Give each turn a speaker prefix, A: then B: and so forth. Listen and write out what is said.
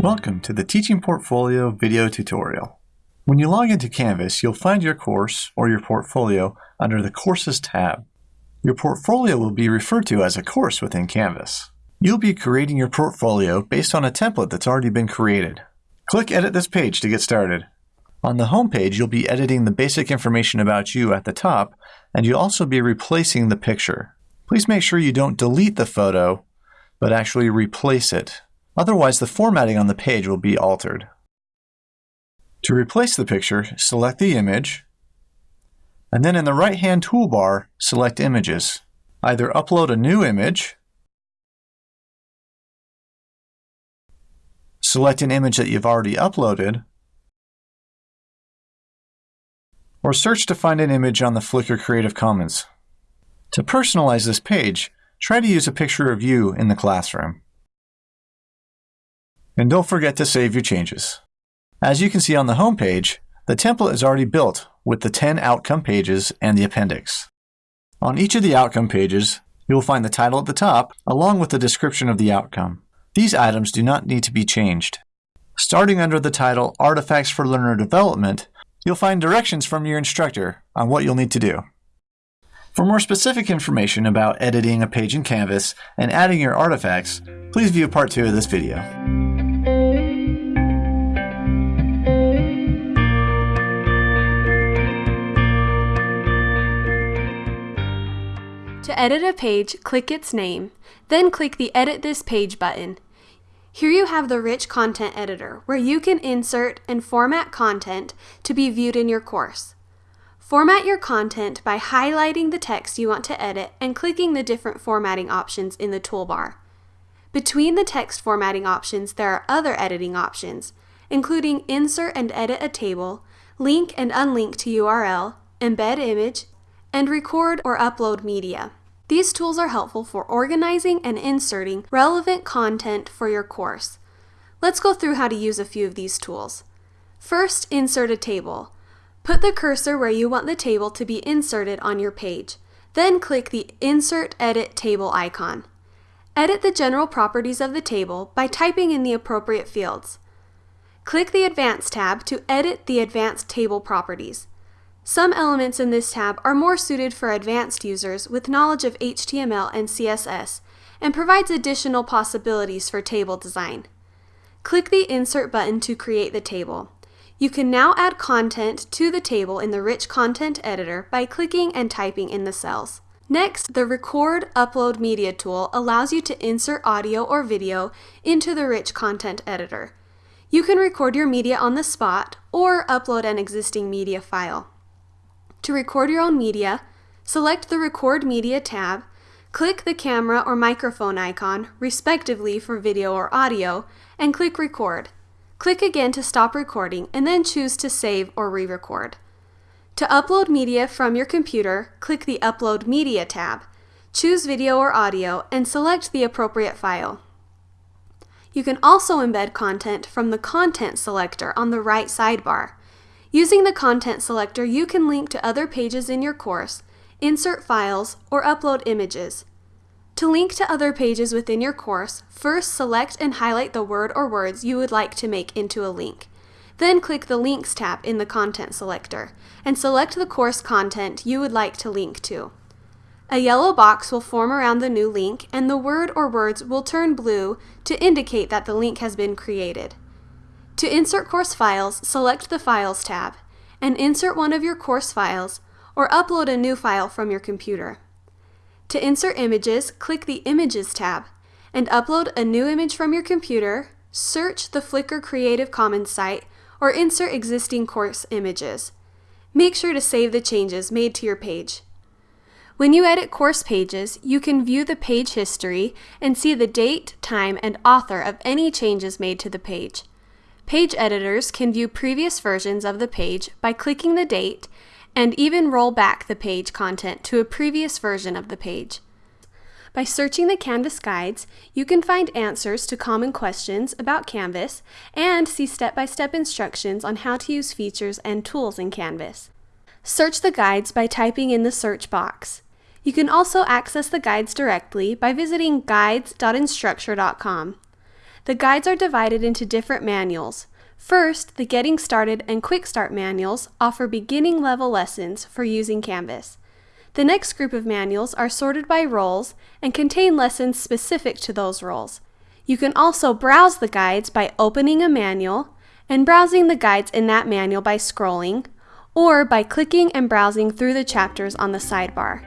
A: Welcome to the Teaching Portfolio video tutorial. When you log into Canvas, you'll find your course or your portfolio under the Courses tab. Your portfolio will be referred to as a course within Canvas. You'll be creating your portfolio based on a template that's already been created. Click Edit this page to get started. On the home page, you'll be editing the basic information about you at the top, and you'll also be replacing the picture. Please make sure you don't delete the photo, but actually replace it. Otherwise, the formatting on the page will be altered. To replace the picture, select the image, and then in the right-hand toolbar, select Images. Either upload a new image, select an image that you've already uploaded, or search to find an image on the Flickr Creative Commons. To personalize this page, try to use a picture of you in the classroom. And don't forget to save your changes. As you can see on the home page, the template is already built with the 10 outcome pages and the appendix. On each of the outcome pages, you will find the title at the top along with the description of the outcome. These items do not need to be changed. Starting under the title Artifacts for Learner Development, you'll find directions from your instructor on what you'll need to do. For more specific information about editing a page in Canvas and adding your artifacts, please view part 2 of this video.
B: To edit a page, click its name, then click the Edit This Page button. Here you have the Rich Content Editor, where you can insert and format content to be viewed in your course. Format your content by highlighting the text you want to edit and clicking the different formatting options in the toolbar. Between the text formatting options, there are other editing options, including Insert and Edit a Table, Link and Unlink to URL, Embed Image, and Record or Upload Media. These tools are helpful for organizing and inserting relevant content for your course. Let's go through how to use a few of these tools. First, insert a table. Put the cursor where you want the table to be inserted on your page. Then click the Insert Edit Table icon. Edit the general properties of the table by typing in the appropriate fields. Click the Advanced tab to edit the advanced table properties. Some elements in this tab are more suited for advanced users with knowledge of HTML and CSS and provides additional possibilities for table design. Click the Insert button to create the table. You can now add content to the table in the Rich Content Editor by clicking and typing in the cells. Next, the Record Upload Media tool allows you to insert audio or video into the Rich Content Editor. You can record your media on the spot or upload an existing media file. To record your own media, select the Record Media tab, click the camera or microphone icon, respectively for video or audio, and click Record. Click again to stop recording and then choose to save or re-record. To upload media from your computer, click the Upload Media tab, choose video or audio, and select the appropriate file. You can also embed content from the Content selector on the right sidebar. Using the content selector, you can link to other pages in your course, insert files, or upload images. To link to other pages within your course, first select and highlight the word or words you would like to make into a link. Then click the Links tab in the Content selector, and select the course content you would like to link to. A yellow box will form around the new link, and the word or words will turn blue to indicate that the link has been created. To insert course files, select the Files tab, and insert one of your course files, or upload a new file from your computer. To insert images, click the Images tab, and upload a new image from your computer, search the Flickr Creative Commons site, or insert existing course images. Make sure to save the changes made to your page. When you edit course pages, you can view the page history and see the date, time, and author of any changes made to the page. Page editors can view previous versions of the page by clicking the date and even roll back the page content to a previous version of the page. By searching the Canvas guides, you can find answers to common questions about Canvas and see step-by-step -step instructions on how to use features and tools in Canvas. Search the guides by typing in the search box. You can also access the guides directly by visiting guides.instructure.com. The guides are divided into different manuals. First, the Getting Started and Quick Start manuals offer beginning level lessons for using Canvas. The next group of manuals are sorted by roles and contain lessons specific to those roles. You can also browse the guides by opening a manual and browsing the guides in that manual by scrolling, or by clicking and browsing through the chapters on the sidebar.